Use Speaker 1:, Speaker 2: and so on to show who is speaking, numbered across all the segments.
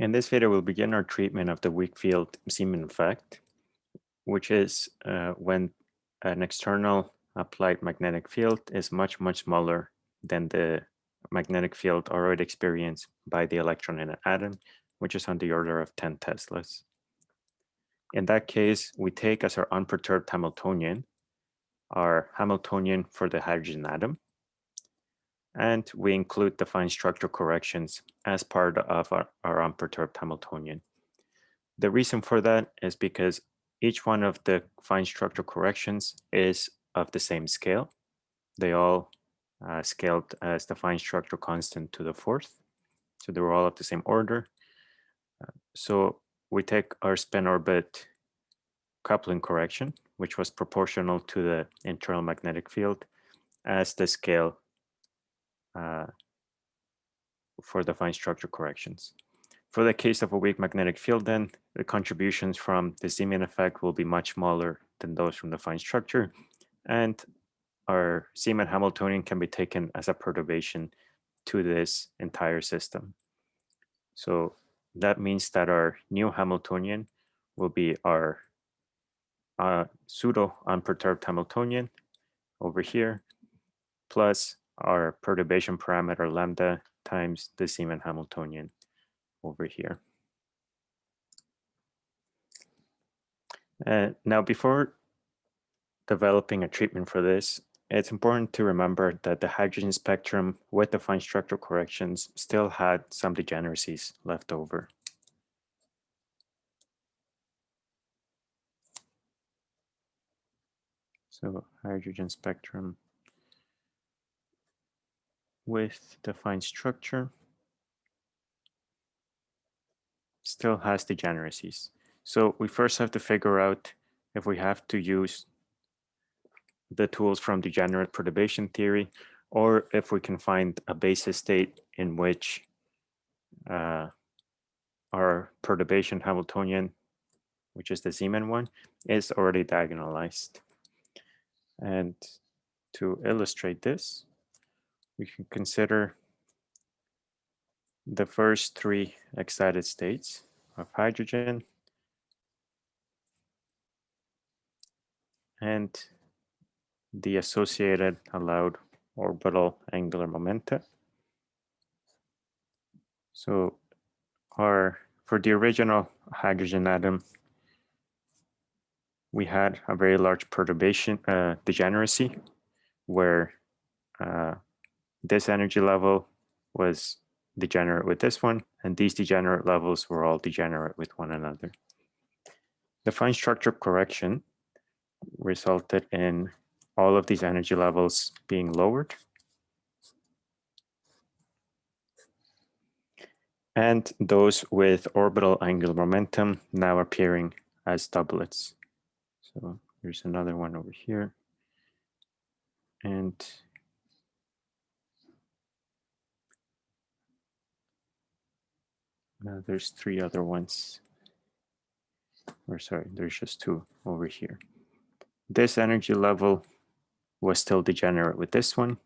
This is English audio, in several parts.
Speaker 1: In this video, we'll begin our treatment of the weak field Zeeman effect, which is uh, when an external applied magnetic field is much, much smaller than the magnetic field already experienced by the electron in an atom, which is on the order of 10 Teslas. In that case, we take as our unperturbed Hamiltonian, our Hamiltonian for the hydrogen atom, and we include the fine structure corrections as part of our, our unperturbed Hamiltonian. The reason for that is because each one of the fine structure corrections is of the same scale. They all uh, scaled as the fine structure constant to the fourth. So they were all of the same order. Uh, so we take our spin orbit coupling correction, which was proportional to the internal magnetic field as the scale uh, for the fine structure corrections. For the case of a weak magnetic field, then the contributions from the Zeeman effect will be much smaller than those from the fine structure, and our Zeeman Hamiltonian can be taken as a perturbation to this entire system. So that means that our new Hamiltonian will be our uh, pseudo unperturbed Hamiltonian over here, plus our perturbation parameter lambda times the Zeeman Hamiltonian over here. Uh, now, before developing a treatment for this, it's important to remember that the hydrogen spectrum with the fine structural corrections still had some degeneracies left over. So hydrogen spectrum with the fine structure still has degeneracies. So we first have to figure out if we have to use the tools from degenerate perturbation theory or if we can find a basis state in which uh, our perturbation Hamiltonian, which is the Zeeman one, is already diagonalized. And to illustrate this, we can consider the first three excited states of hydrogen and the associated allowed orbital angular momenta. So our for the original hydrogen atom, we had a very large perturbation uh, degeneracy where uh, this energy level was degenerate with this one, and these degenerate levels were all degenerate with one another. The fine structure correction resulted in all of these energy levels being lowered. And those with orbital angular momentum now appearing as doublets. So here's another one over here. And Uh, there's three other ones. Or sorry, there's just two over here. This energy level was still degenerate with this one.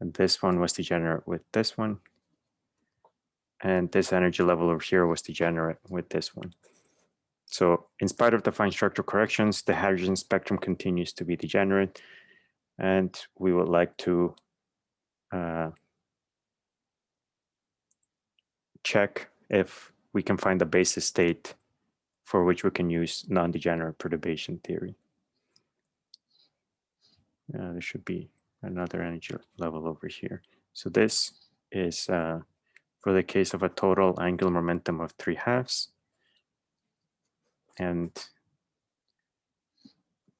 Speaker 1: And this one was degenerate with this one. And this energy level over here was degenerate with this one. So in spite of the fine structural corrections, the hydrogen spectrum continues to be degenerate. And we would like to uh, check if we can find a basis state for which we can use non-degenerate perturbation theory. Uh, there should be another energy level over here. So this is uh, for the case of a total angular momentum of three halves. And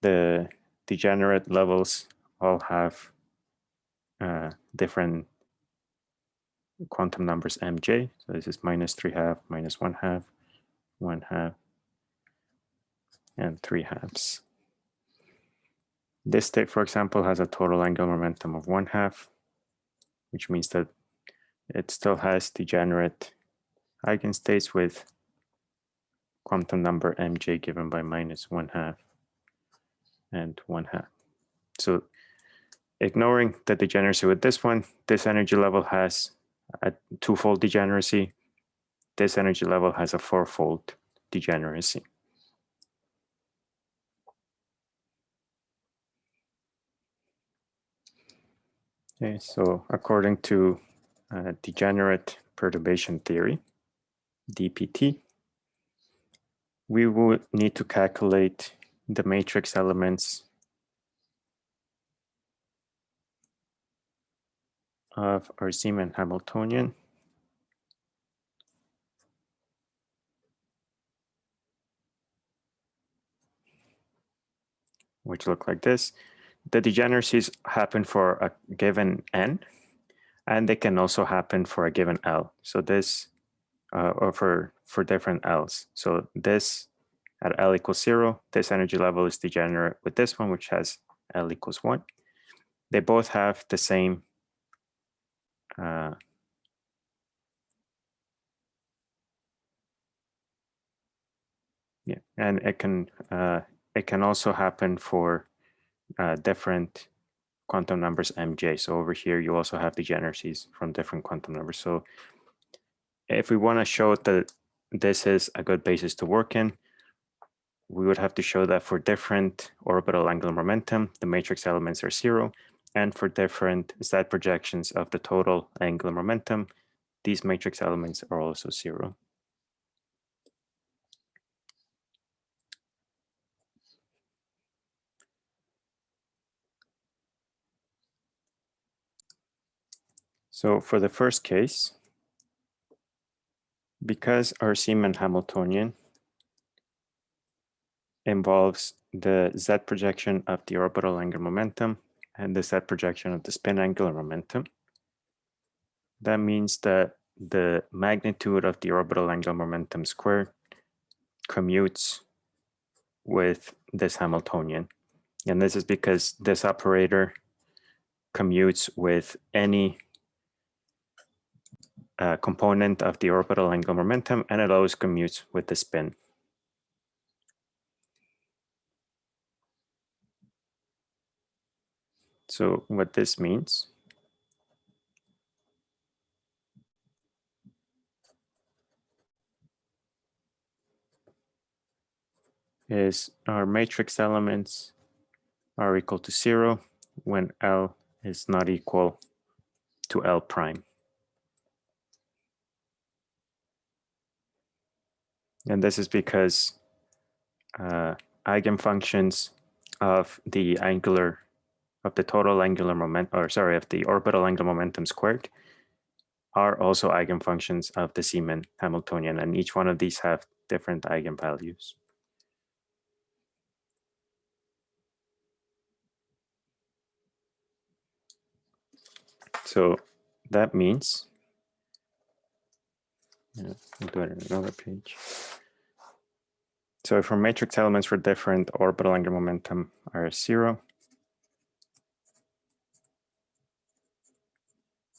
Speaker 1: the degenerate levels all have uh, different quantum numbers mj. So this is minus 3 half, minus 1 half, 1 half, and 3 halves. This state, for example, has a total angular momentum of 1 half, which means that it still has degenerate eigenstates with quantum number mj given by minus 1 half and 1 half. So ignoring the degeneracy with this one, this energy level has a twofold degeneracy this energy level has a fourfold degeneracy. Okay, so according to uh, degenerate perturbation theory, DPT, we would need to calculate the matrix elements of our Zeeman Hamiltonian which look like this. The degeneracies happen for a given n, and they can also happen for a given L. So this, uh, or for, for different Ls. So this at L equals zero, this energy level is degenerate with this one, which has L equals one. They both have the same uh, yeah, and it can uh, it can also happen for uh, different quantum numbers mj. So over here, you also have degeneracies from different quantum numbers. So if we want to show that this is a good basis to work in, we would have to show that for different orbital angular momentum, the matrix elements are zero. And for different Z projections of the total angular momentum, these matrix elements are also zero. So for the first case, because our Zeeman Hamiltonian involves the Z projection of the orbital angular momentum and the Z projection of the spin angular momentum, that means that the magnitude of the orbital angular momentum squared commutes with this Hamiltonian. And this is because this operator commutes with any uh, component of the orbital angular momentum, and it always commutes with the spin. So what this means is our matrix elements are equal to zero when L is not equal to L prime. And this is because uh, eigenfunctions of the angular, of the total angular moment, or sorry, of the orbital angular momentum squared are also eigenfunctions of the Zeeman Hamiltonian, and each one of these have different eigenvalues. So that means, yeah, I'll do it on another page. So if our matrix elements for different orbital angular momentum are zero,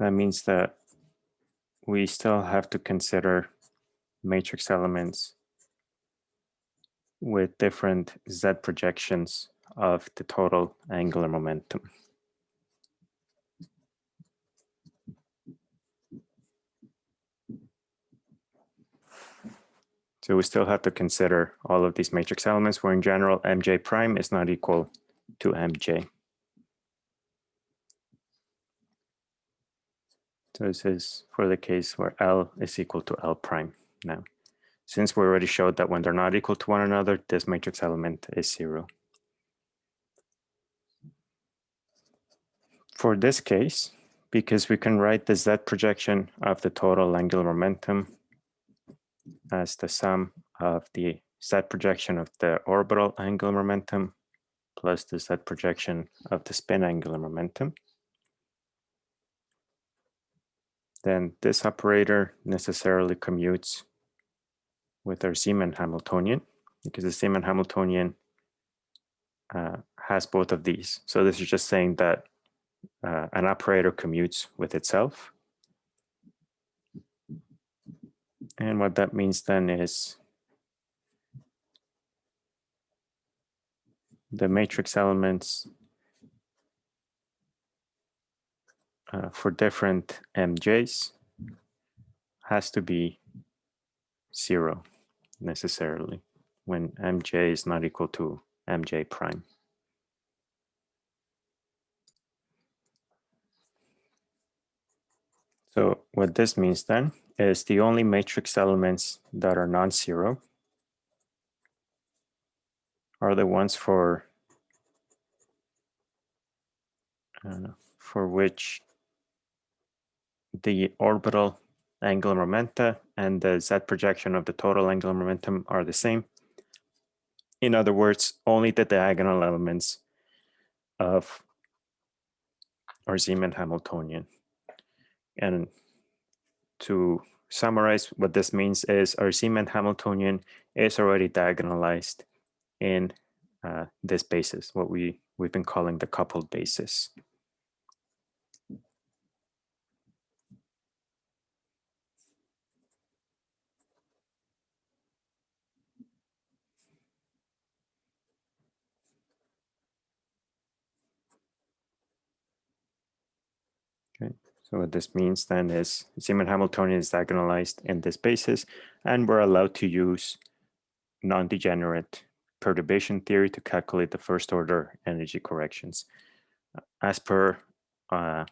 Speaker 1: that means that we still have to consider matrix elements with different z projections of the total angular momentum. So we still have to consider all of these matrix elements where in general mj prime is not equal to mj. So this is for the case where L is equal to L prime now. Since we already showed that when they're not equal to one another, this matrix element is zero. For this case, because we can write the Z projection of the total angular momentum as the sum of the z projection of the orbital angular momentum plus the z projection of the spin angular momentum. Then this operator necessarily commutes with our Zeeman Hamiltonian because the Zeeman Hamiltonian uh, has both of these. So this is just saying that uh, an operator commutes with itself. And what that means then is the matrix elements uh, for different MJs has to be zero necessarily when mj is not equal to mj prime. So what this means then is the only matrix elements that are non-zero are the ones for uh, for which the orbital angular momenta and the z projection of the total angular momentum are the same. In other words, only the diagonal elements of our Zeeman Hamiltonian. And to summarize what this means is our Zeeman Hamiltonian is already diagonalized in uh, this basis, what we, we've been calling the coupled basis. Okay, so what this means then is Zeeman Hamiltonian is diagonalized in this basis, and we're allowed to use non-degenerate perturbation theory to calculate the first order energy corrections as per uh,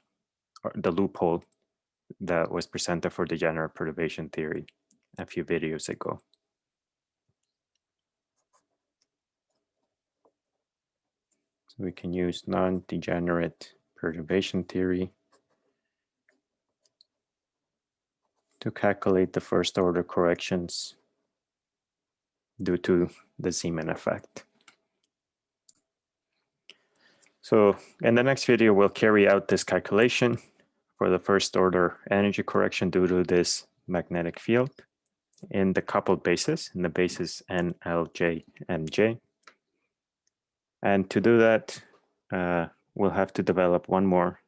Speaker 1: the loophole that was presented for degenerate perturbation theory a few videos ago. So we can use non-degenerate perturbation theory to calculate the first order corrections due to the Zeeman effect. So in the next video, we'll carry out this calculation for the first order energy correction due to this magnetic field in the coupled basis, in the basis NLJ, MJ. And to do that, uh, we'll have to develop one more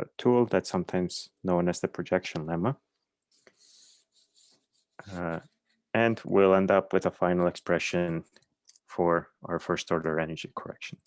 Speaker 1: uh, tool that's sometimes known as the projection lemma. Uh, and we'll end up with a final expression for our first order energy correction.